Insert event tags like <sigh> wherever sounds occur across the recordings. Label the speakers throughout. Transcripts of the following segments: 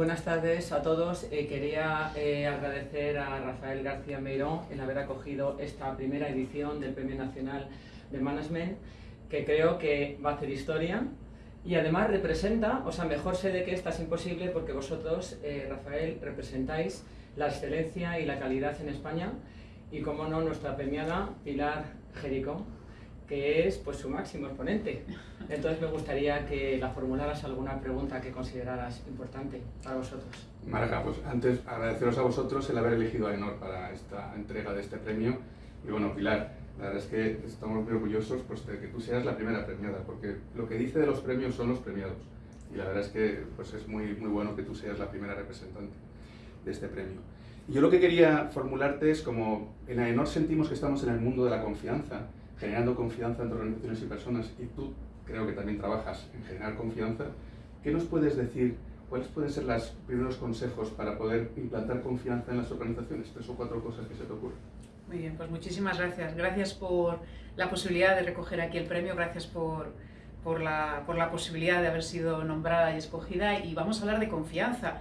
Speaker 1: buenas tardes a todos. Eh, quería eh, agradecer a Rafael García Meirón el haber acogido esta primera edición del Premio Nacional de Management, que creo que va a hacer historia y además representa, o sea, mejor sé de que esta es imposible porque vosotros, eh, Rafael, representáis la excelencia y la calidad en España y, como no, nuestra premiada Pilar Jerico, que es pues, su máximo exponente. Entonces me gustaría que la formularas alguna pregunta que consideraras importante para vosotros.
Speaker 2: Marga, pues antes agradeceros a vosotros el haber elegido a Enor para esta entrega de este premio. Y bueno, Pilar, la verdad es que estamos muy orgullosos pues, de que tú seas la primera premiada, porque lo que dice de los premios son los premiados. Y la verdad es que pues, es muy, muy bueno que tú seas la primera representante de este premio. Yo lo que quería formularte es como en AENOR sentimos que estamos en el mundo de la confianza, generando confianza entre organizaciones y personas, y tú creo que también trabajas en generar confianza, ¿qué nos puedes decir? ¿Cuáles pueden ser los primeros consejos para poder implantar confianza en las organizaciones? Tres o cuatro cosas que se te ocurren.
Speaker 3: Muy bien, pues muchísimas gracias. Gracias por la posibilidad de recoger aquí el premio, gracias por, por, la, por la posibilidad de haber sido nombrada y escogida y vamos a hablar de confianza.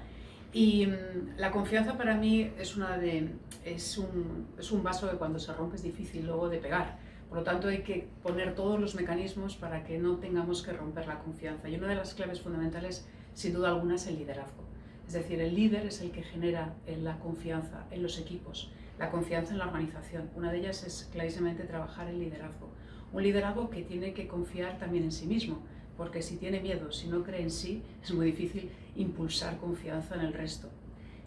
Speaker 3: Y mm, la confianza para mí es, una de, es, un, es un vaso que cuando se rompe es difícil luego de pegar. Por lo tanto, hay que poner todos los mecanismos para que no tengamos que romper la confianza. Y una de las claves fundamentales, sin duda alguna, es el liderazgo. Es decir, el líder es el que genera la confianza en los equipos la confianza en la organización. Una de ellas es clarísimamente trabajar el liderazgo. Un liderazgo que tiene que confiar también en sí mismo, porque si tiene miedo, si no cree en sí, es muy difícil impulsar confianza en el resto.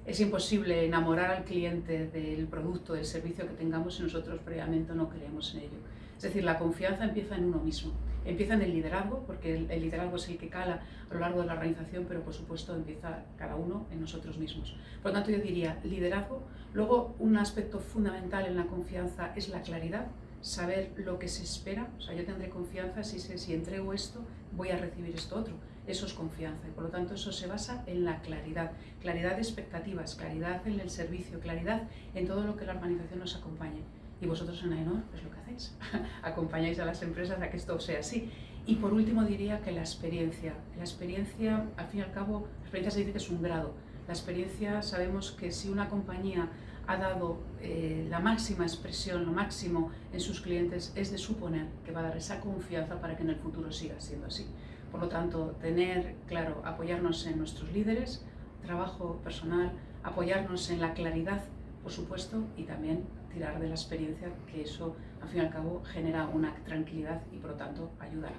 Speaker 3: Es imposible enamorar al cliente del producto, del servicio que tengamos si nosotros previamente no creemos en ello. Es decir, la confianza empieza en uno mismo. Empieza en el liderazgo, porque el, liderazgo es el que cala a lo largo de la organización, pero por supuesto empieza cada uno en nosotros mismos. Por lo tanto, yo diría liderazgo. Luego, un aspecto fundamental en la confianza es la claridad, saber lo que se espera. O sea, yo tendré confianza si si entrego esto, voy a recibir esto otro. Eso es confianza y por lo tanto eso se basa en la claridad. Claridad de expectativas, claridad en el servicio, claridad en todo lo que la organización nos acompañe y vosotros en AENOR es lo que hacéis, <laughs> acompañáis a las empresas a que esto sea así. Y por último diría que la experiencia, la experiencia, al fin y al cabo, la experiencia se dice que es un grado. La experiencia sabemos que si una compañía ha dado eh, la máxima expresión, lo máximo en sus clientes, es de suponer que va a dar esa confianza para que en el futuro siga siendo así. Por lo tanto, tener claro, apoyarnos en nuestros líderes, trabajo personal, apoyarnos en la claridad por supuesto, y también tirar de la experiencia, que eso, al fin y al cabo, genera una tranquilidad y, por lo tanto, ayuda a la